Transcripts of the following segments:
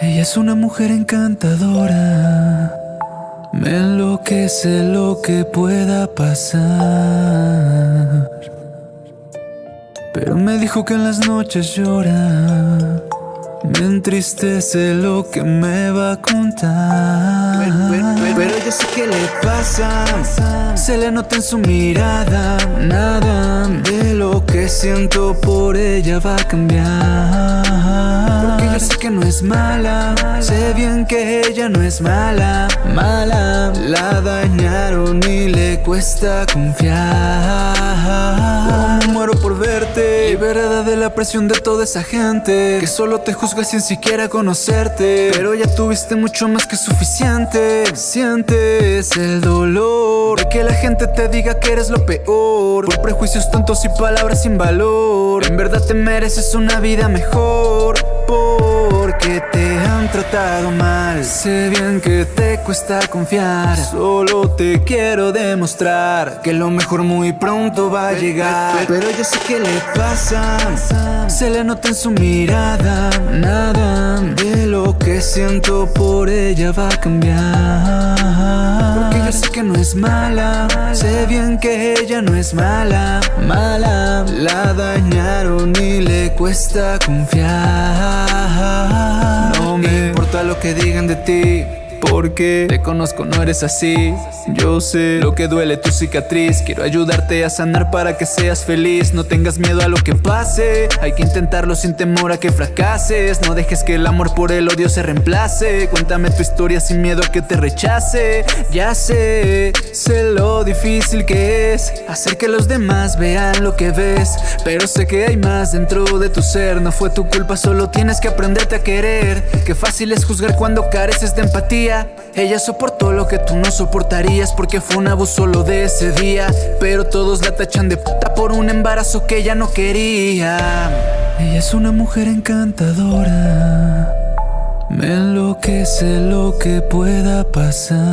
Ella es una mujer encantadora. Me enloquece lo que pueda pasar. Pero me dijo que en las noches llora. Me entristece lo que me va a contar. Pero, yo sé que le pasa. Se le nota en su mirada. Nada de lo que siento por ella va a cambiar. Sé que no es mala. Sé bien que ella no es mala. Mala. La dañaron y le cuesta confiar. Como muero por verte. Liberada de la presión de toda esa gente. Que solo te juzga sin siquiera conocerte Pero ya tuviste mucho más que suficiente Sientes el dolor De que la gente te diga que eres lo peor Por prejuicios tontos y palabras sin valor En verdad te mereces una vida mejor Porque te han tratado mal. Sé bien que te cuesta confiar. Solo te quiero demostrar Que lo mejor muy pronto va a llegar. Pero yo sé que le pasa. Se le nota en su mirada. Nada de lo que siento por ella va a cambiar Porque yo sé que no es mala. Sé bien que ella no es mala. Mala. La dañaron y le cuesta confiar. No me importa lo que digan de ti porque te conozco, no eres así. Yo sé. Lo que duele tu cicatriz. Quiero ayudarte a sanar para que seas feliz. No tengas miedo a lo que pase. Hay que intentarlo sin temor a que fracases. No dejes que el amor por el odio se reemplace. Cuéntame tu historia sin miedo a que te rechace. Ya sé, sé lo difícil que es Hacer que los demás vean lo que ves. Pero sé que hay más dentro de tu ser. No fue tu culpa, solo tienes que aprenderte a querer. Qué fácil es juzgar cuando careces de empatía ella soportó lo que tú no soportarías porque fue un abuso lo de ese día. Pero todos la tachan de puta por un embarazo que ella no quería. Ella es una mujer encantadora. Me enloquece lo que pueda pasar.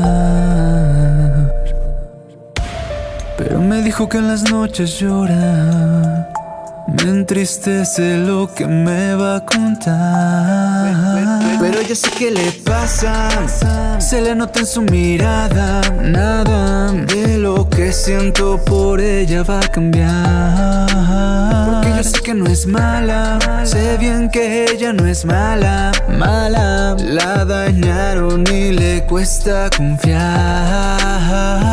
Pero me dijo que en las noches llora. Me entristece lo que me va a contar. Pero yo sé que le pasa. Se le nota en su mirada. Nada de lo que siento por ella va a cambiar. Porque yo sé que no es mala. Sé bien que ella no es mala. Mala. La dañaron y le cuesta confiar.